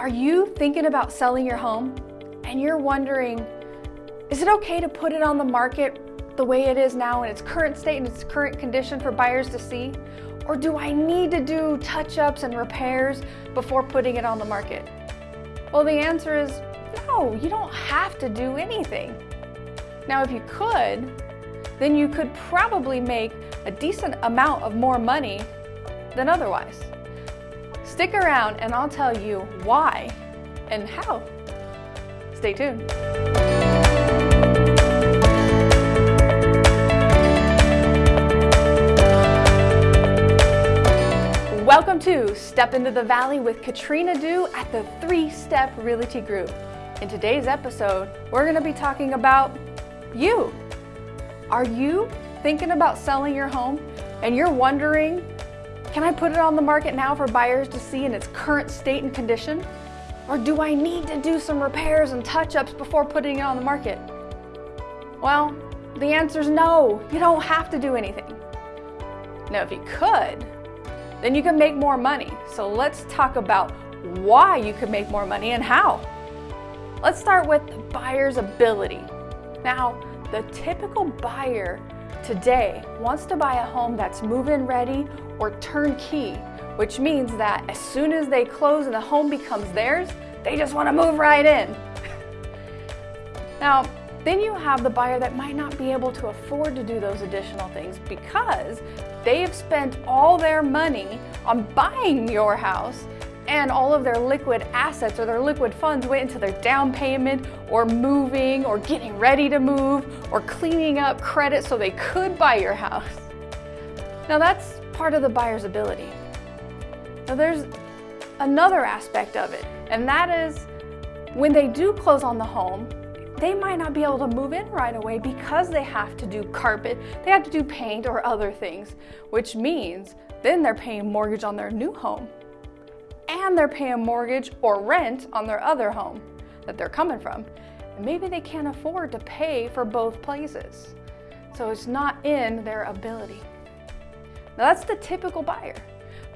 Are you thinking about selling your home and you're wondering, is it okay to put it on the market the way it is now in its current state and its current condition for buyers to see? Or do I need to do touch-ups and repairs before putting it on the market? Well, the answer is no, you don't have to do anything. Now, if you could, then you could probably make a decent amount of more money than otherwise. Stick around and I'll tell you why and how. Stay tuned. Welcome to Step Into the Valley with Katrina Du at the Three Step Realty Group. In today's episode, we're going to be talking about you. Are you thinking about selling your home and you're wondering can I put it on the market now for buyers to see in its current state and condition? Or do I need to do some repairs and touch-ups before putting it on the market? Well, the answer is no, you don't have to do anything. Now, if you could, then you can make more money. So let's talk about why you could make more money and how. Let's start with the buyer's ability. Now, the typical buyer today wants to buy a home that's move-in ready or turnkey, which means that as soon as they close and the home becomes theirs, they just want to move right in. now, then you have the buyer that might not be able to afford to do those additional things because they've spent all their money on buying your house and all of their liquid assets or their liquid funds went into their down payment or moving or getting ready to move or cleaning up credit so they could buy your house. Now that's part of the buyer's ability. Now there's another aspect of it, and that is when they do close on the home, they might not be able to move in right away because they have to do carpet, they have to do paint or other things, which means then they're paying mortgage on their new home and they're paying mortgage or rent on their other home that they're coming from. And maybe they can't afford to pay for both places. So it's not in their ability. Now that's the typical buyer.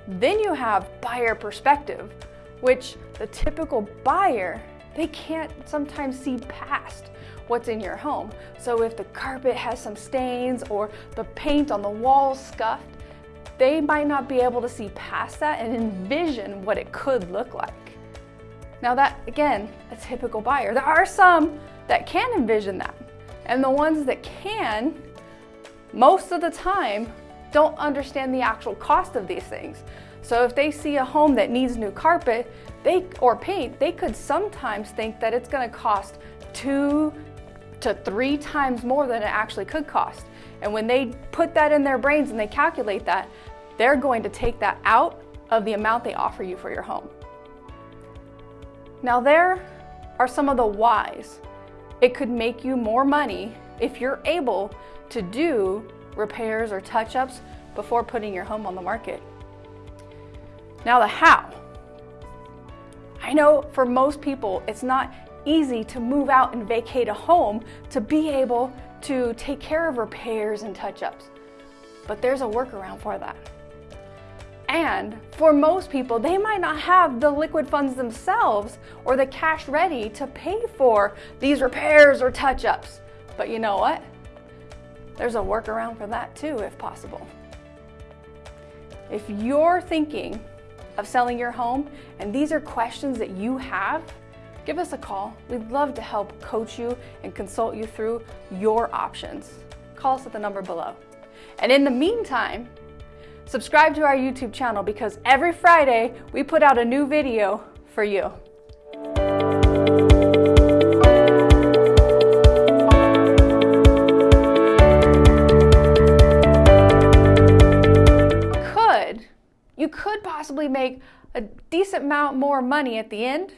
Then you have buyer perspective, which the typical buyer, they can't sometimes see past what's in your home. So if the carpet has some stains or the paint on the walls scuffed, they might not be able to see past that and envision what it could look like. Now that, again, a typical buyer. There are some that can envision that. And the ones that can, most of the time, don't understand the actual cost of these things. So if they see a home that needs new carpet they, or paint, they could sometimes think that it's gonna cost two to three times more than it actually could cost. And when they put that in their brains and they calculate that, they're going to take that out of the amount they offer you for your home. Now there are some of the whys. It could make you more money if you're able to do repairs or touch-ups before putting your home on the market. Now the how. I know for most people it's not easy to move out and vacate a home to be able to take care of repairs and touch-ups. But there's a workaround for that. And for most people, they might not have the liquid funds themselves or the cash ready to pay for these repairs or touch-ups. But you know what? There's a workaround for that too, if possible. If you're thinking of selling your home and these are questions that you have, give us a call. We'd love to help coach you and consult you through your options. Call us at the number below. And in the meantime, subscribe to our YouTube channel because every Friday we put out a new video for you. Could, you could possibly make a decent amount more money at the end